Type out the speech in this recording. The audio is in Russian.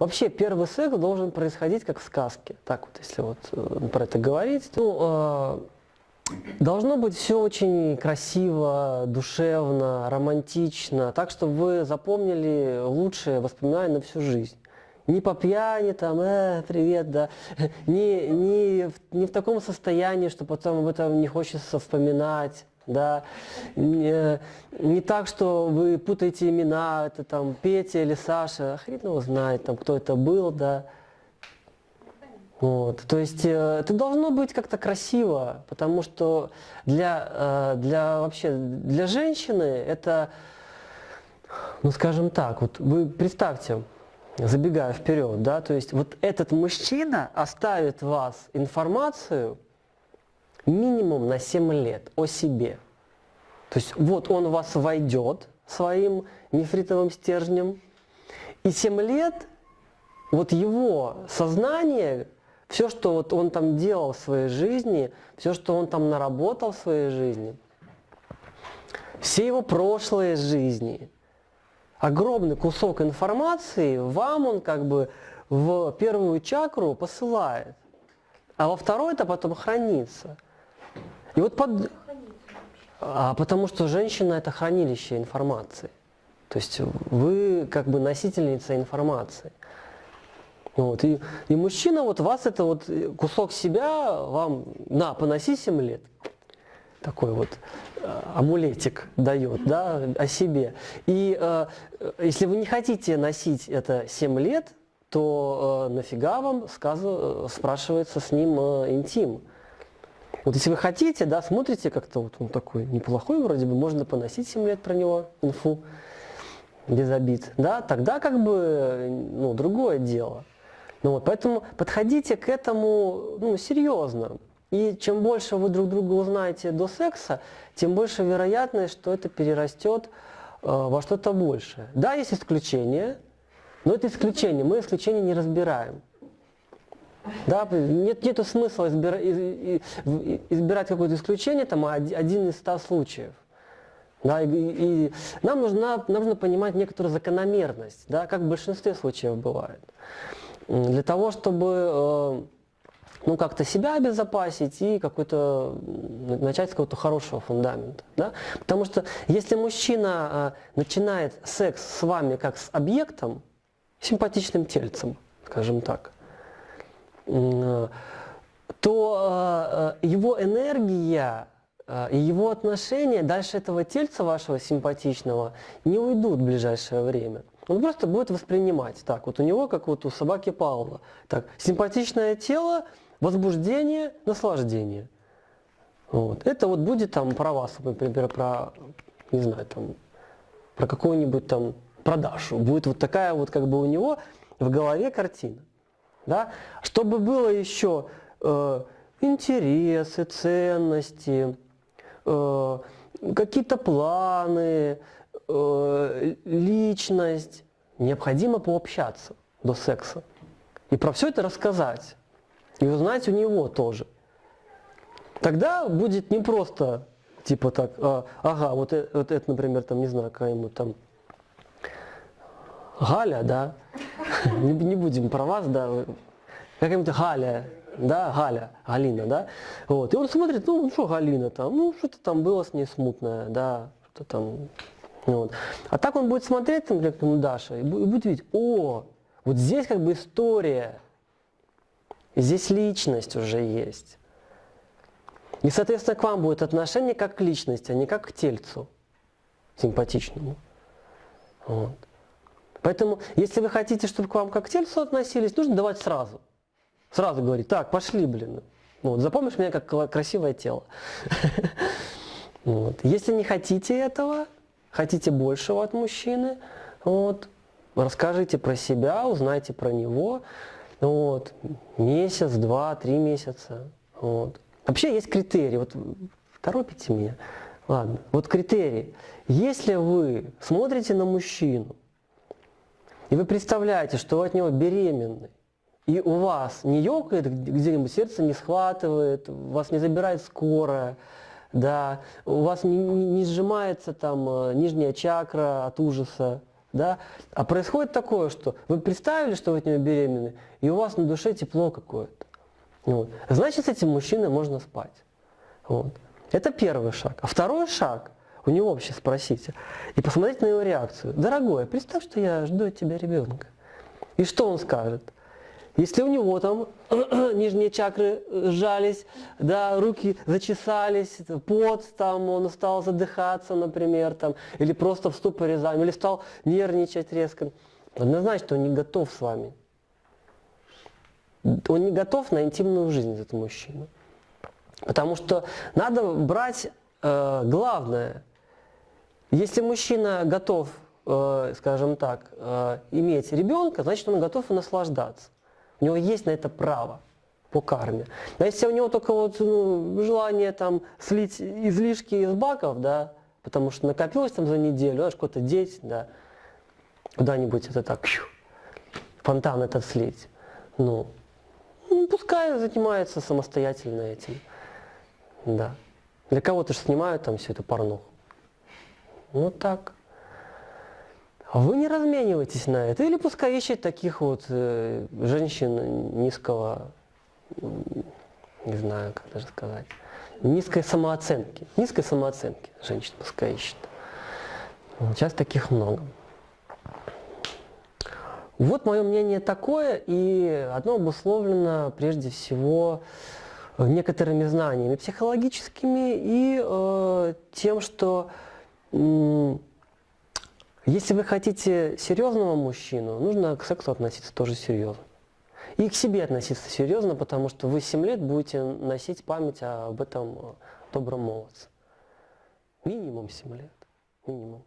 вообще первый секс должен происходить как в сказке. Так вот, если вот э, про это говорить. Ну, должно быть все очень красиво, душевно, романтично, так, чтобы вы запомнили лучшие воспоминания на всю жизнь. Не по пьяни, там, э, привет, да, не, не, в, не в таком состоянии, что потом об этом не хочется вспоминать да, не, не так, что вы путаете имена, это там Петя или Саша, хрен его знает, там, кто это был, да. Вот, то есть э, это должно быть как-то красиво, потому что для, э, для вообще для женщины это, ну скажем так, вот вы представьте, забегая вперед, да, то есть вот этот мужчина оставит вас информацию, минимум на 7 лет о себе. То есть вот он в вас войдет своим нефритовым стержнем, и 7 лет вот его сознание, все, что вот он там делал в своей жизни, все, что он там наработал в своей жизни, все его прошлые жизни, огромный кусок информации вам он как бы в первую чакру посылает, а во второй это потом хранится – и вот под... А потому что женщина это хранилище информации. То есть вы как бы носительница информации. Вот. И, и мужчина, вот вас это вот кусок себя вам, на, поноси 7 лет. Такой вот э, амулетик дает, да, о себе. И э, если вы не хотите носить это 7 лет, то э, нафига вам сказу, спрашивается с ним э, интим. Вот если вы хотите, да, смотрите как-то, вот он такой неплохой вроде бы, можно поносить 7 лет про него инфу без обид, да, тогда как бы, ну, другое дело. Ну вот, поэтому подходите к этому, ну, серьезно. И чем больше вы друг друга узнаете до секса, тем больше вероятность, что это перерастет э, во что-то большее. Да, есть исключения, но это исключение, мы исключения не разбираем. Да, нет нету смысла избира, избирать какое-то исключение, там один из ста случаев. Да, и, и нам, нужна, нам нужно понимать некоторую закономерность, да, как в большинстве случаев бывает. Для того, чтобы э, ну, как-то себя обезопасить и какой-то начать с какого-то хорошего фундамента. Да? Потому что если мужчина э, начинает секс с вами как с объектом, симпатичным тельцем, скажем так, то э, его энергия э, и его отношения дальше этого тельца вашего симпатичного не уйдут в ближайшее время. Он просто будет воспринимать так. Вот у него, как вот у собаки Паула. Так, симпатичное тело, возбуждение, наслаждение. Вот. Это вот будет там про вас, например, про, не знаю, там, про какую-нибудь там продажу. Будет вот такая вот как бы у него в голове картина. Да? Чтобы было еще э, интересы, ценности, э, какие-то планы, э, личность, необходимо пообщаться до секса. И про все это рассказать. И узнать у него тоже. Тогда будет не просто, типа так, а, ага, вот, э, вот это, например, там, не знаю, какая-нибудь там Галя, да, не, не будем про вас, да, какая-нибудь Галя, да, Галя, Галина, да, вот, и он смотрит, ну, ну что Галина там, ну, что-то там было с ней смутное, да, что-то там, вот. А так он будет смотреть, например, как Даша, и будет видеть, о, вот здесь как бы история, здесь личность уже есть. И, соответственно, к вам будет отношение как к личности, а не как к тельцу симпатичному. Вот. Поэтому, если вы хотите, чтобы к вам как к тельцу относились, нужно давать сразу. Сразу говорить, так, пошли, блин. Вот, запомнишь меня как красивое тело. Вот. Если не хотите этого, хотите большего от мужчины, вот, расскажите про себя, узнайте про него. Вот, месяц, два, три месяца. Вот. Вообще есть критерии. Вот торопите меня. Ладно. Вот критерии. Если вы смотрите на мужчину, и вы представляете, что вы от него беременны, и у вас не ёкает где-нибудь, сердце не схватывает, вас не забирает скорая, да, у вас не, не сжимается там э, нижняя чакра от ужаса, да, а происходит такое, что вы представили, что вы от него беременны, и у вас на душе тепло какое-то. Вот. Значит, с этим мужчиной можно спать. Вот. Это первый шаг. А второй шаг, у него вообще спросите, и посмотреть на его реакцию. Дорогой, представь, что я жду от тебя ребенка. И что он скажет? Если у него там нижние чакры сжались, да, руки зачесались, пот, там, он стал задыхаться, например, там, или просто в ступоре замер, или стал нервничать резко, однозначно он не готов с вами. Он не готов на интимную жизнь, этот мужчина. Потому что надо брать э, главное. Если мужчина готов, э, скажем так, э, иметь ребенка, значит он готов и наслаждаться. У него есть на это право по карме. А если у него только вот ну, желание там слить излишки из баков, да, потому что накопилось там за неделю, знаешь, какой-то деть, да, куда-нибудь это так, пью, фонтан этот слить. Ну, ну, пускай занимается самостоятельно этим. Да. Для кого-то же снимают там всю эту порнуху. Вот так. А вы не разменивайтесь на это. Или пускай ищет таких вот э, женщин низкого, не знаю, как даже сказать, низкой самооценки. Низкой самооценки женщин пускай ищет. Сейчас таких много. Вот мое мнение такое, и оно обусловлено прежде всего некоторыми знаниями психологическими и э, тем, что э, если вы хотите серьезного мужчину, нужно к сексу относиться тоже серьезно. И к себе относиться серьезно, потому что вы 7 лет будете носить память об этом добром молодце. Минимум 7 лет. Минимум.